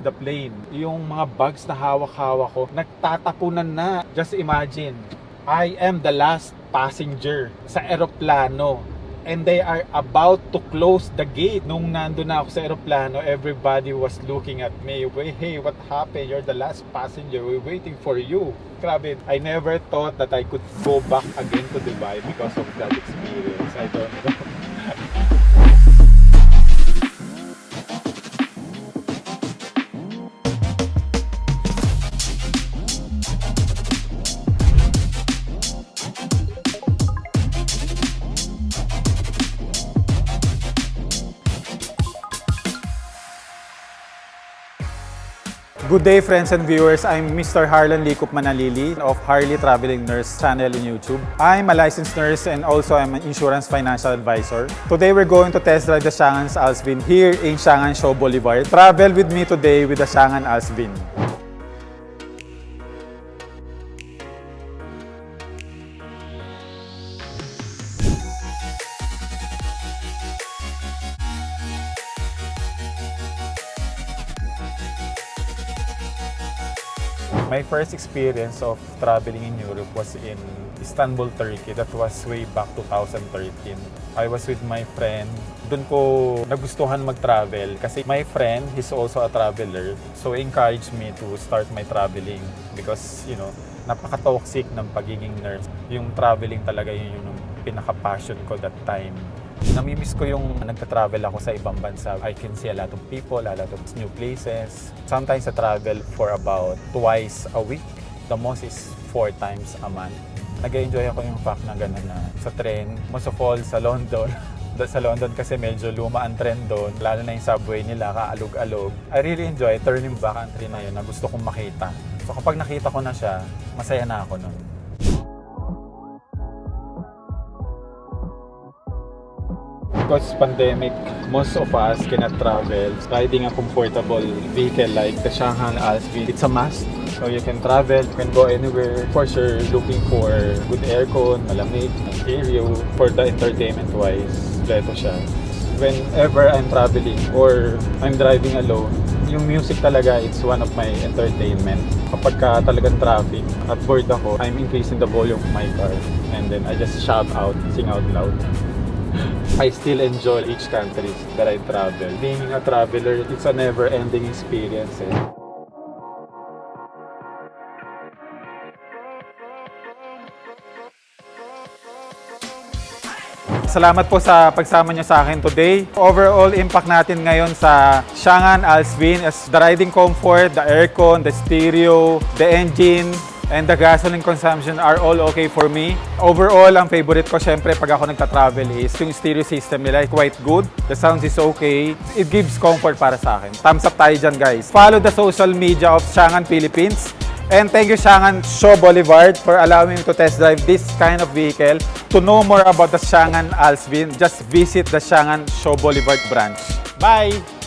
explain. Yung mga bags na hawak-hawak ko, nagtatapunan na. Just imagine, I am the last passenger sa eroplano. And they are about to close the gate. Nung nando na ako sa eroplano, everybody was looking at me. "Wait, Hey, what happened? You're the last passenger. We're waiting for you. Grabe, I never thought that I could go back again to Dubai because of that experience. I don't know. Good day friends and viewers, I'm Mr. Harlan Likup Manalili of Harley Traveling Nurse channel in YouTube. I'm a licensed nurse and also I'm an insurance financial advisor. Today we're going to test drive the Shangan's Alsvin here in Shangan Show Boulevard. Travel with me today with the Shangan Alsvin. My first experience of traveling in Europe was in Istanbul, Turkey. That was way back 2013. I was with my friend. Doon ko nagustuhan mag-travel kasi my friend is also a traveler. So encouraged me to start my traveling because, you know, napaka-toxic ng pagiging nurse. Yung traveling talaga yun yung pinaka-passion ko that time. Namimiss ko yung nagta-travel ako sa ibang bansa. I can see a lot of people, a lot of new places. Sometimes I travel for about twice a week. The most is four times a month. Nag-enjoy ako yung fact na gano'n na sa tren, most of all sa London. Sa London kasi medyo luma ang trend doon, lalo na yung subway nila, kaalog-alog. I really enjoy turning back country na yun na gusto kong makita. So kapag nakita ko na siya, masaya na ako nun. Because pandemic, most of us cannot travel. Riding a comfortable vehicle like the Shanghai Alsvin, it's a must. So you can travel, you can go anywhere. Of course, you're looking for good aircon, malamig, stereo. For the entertainment wise, leto siya. Whenever I'm traveling or I'm driving alone, yung music talaga, it's one of my entertainment. Kapag ka talagang traffic, at bored ako, I'm increasing the volume of my car. And then I just shout out, sing out loud. I still enjoy each country that I travel. Being a traveler, it's a never-ending experience. Eh. Salamat po sa pagsama niyo sa akin today. Overall impact natin ngayon sa Shangan Alsvin is the riding comfort, the aircon, the stereo, the engine, and the gasoline consumption are all okay for me. Overall, ang favorite ko syempre pag ako nagta-travel is yung stereo system nila quite good. The sounds is okay. It gives comfort para sa akin. Thumbs up tayo dyan guys. Follow the social media of Shangan Philippines. And thank you Shangan Show Boulevard for allowing me to test drive this kind of vehicle. To know more about the Shangan Alsvin, just visit the Shangan Show Boulevard branch. Bye!